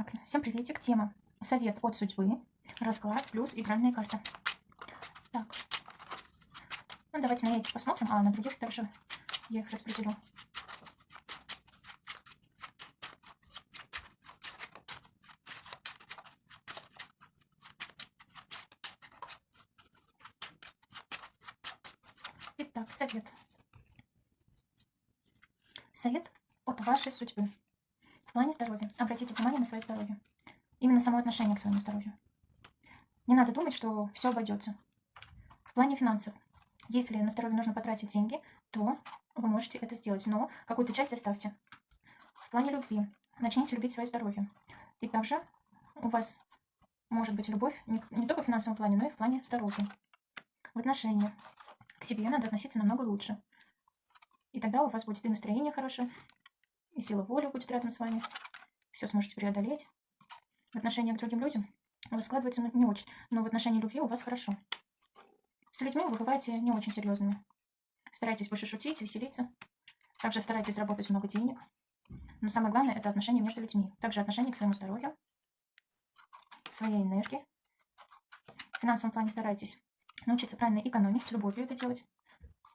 Так, всем приветик. Тема «Совет от судьбы», расклад плюс игральная карта. Так, ну давайте на эти посмотрим, а на других также я их распределю. Итак, совет. Совет от вашей судьбы. В плане здоровья. Обратите внимание на свое здоровье. Именно само отношение к своему здоровью. Не надо думать, что все обойдется. В плане финансов. Если на здоровье нужно потратить деньги, то вы можете это сделать, но какую-то часть оставьте. В плане любви. Начните любить свое здоровье. И также у вас может быть любовь не, не только в финансовом плане, но и в плане здоровья. В отношениях. К себе надо относиться намного лучше. И тогда у вас будет и настроение хорошее, и сила воли будет рядом с вами. Все сможете преодолеть. В отношении к другим людям у вас складывается не очень, но в отношении любви у вас хорошо. С людьми вы бываете не очень серьезными. Старайтесь больше шутить, веселиться. Также старайтесь заработать много денег. Но самое главное – это отношения между людьми. Также отношения к своему здоровью, своей энергии. В финансовом плане старайтесь научиться правильно экономить, с любовью это делать.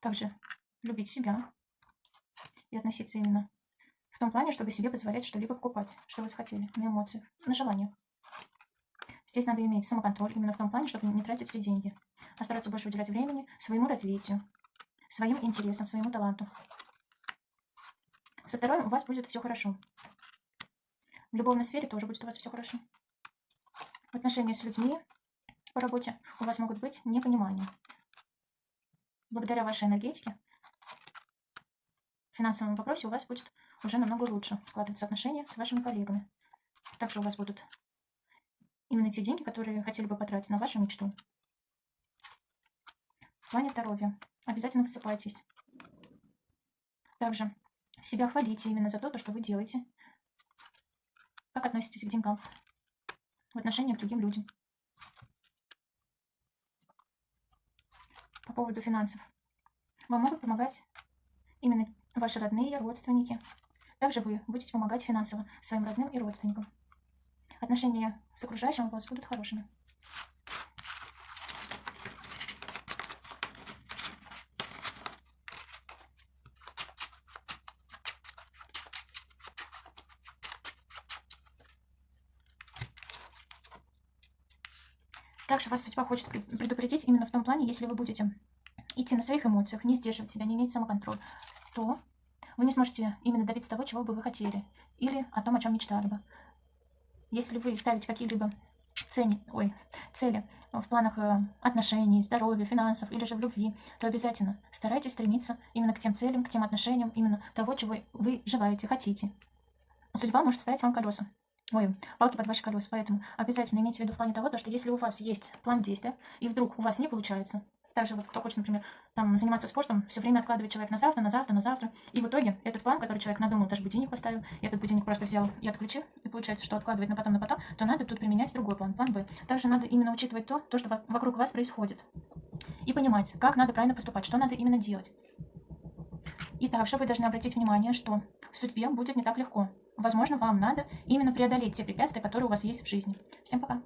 Также любить себя и относиться именно в том плане, чтобы себе позволять что-либо покупать, что вы захотели, на эмоциях, на желаниях. Здесь надо иметь самоконтроль именно в том плане, чтобы не тратить все деньги, а стараться больше уделять времени своему развитию, своим интересам, своему таланту. Со здоровьем у вас будет все хорошо. В любовной сфере тоже будет у вас все хорошо. В отношении с людьми по работе у вас могут быть непонимания. Благодаря вашей энергетике в финансовом вопросе у вас будет уже намного лучше складываться отношения с вашими коллегами. Также у вас будут именно те деньги, которые хотели бы потратить на вашу мечту. В плане здоровья обязательно высыпайтесь. Также себя хвалите именно за то, что вы делаете. Как относитесь к деньгам в отношении к другим людям. По поводу финансов. Вам могут помогать именно ваши родные, родственники. Также вы будете помогать финансово своим родным и родственникам. Отношения с окружающим у вас будут хорошими. Также вас судьба хочет предупредить именно в том плане, если вы будете идти на своих эмоциях, не сдерживать себя, не иметь самоконтроль, то вы не сможете именно добиться того, чего бы вы хотели, или о том, о чем мечтали бы. Если вы ставите какие-либо цели, ой, цели в планах э, отношений, здоровья, финансов или же в любви, то обязательно старайтесь стремиться именно к тем целям, к тем отношениям, именно того, чего вы желаете, хотите. Судьба может ставить вам колеса. Ой, палки под ваши колеса. Поэтому обязательно имейте в виду в плане того, что если у вас есть план действия, и вдруг у вас не получается, также вот кто хочет, например, там, заниматься спортом, все время откладывает человек на завтра, на завтра, на завтра. И в итоге этот план, который человек надумал, даже будильник поставил, и этот будильник просто взял и отключил, и получается, что откладывает на потом, на потом, то надо тут применять другой план, план Б. Также надо именно учитывать то, то, что вокруг вас происходит. И понимать, как надо правильно поступать, что надо именно делать. И также вы должны обратить внимание, что в судьбе будет не так легко. Возможно, вам надо именно преодолеть те препятствия, которые у вас есть в жизни. Всем пока!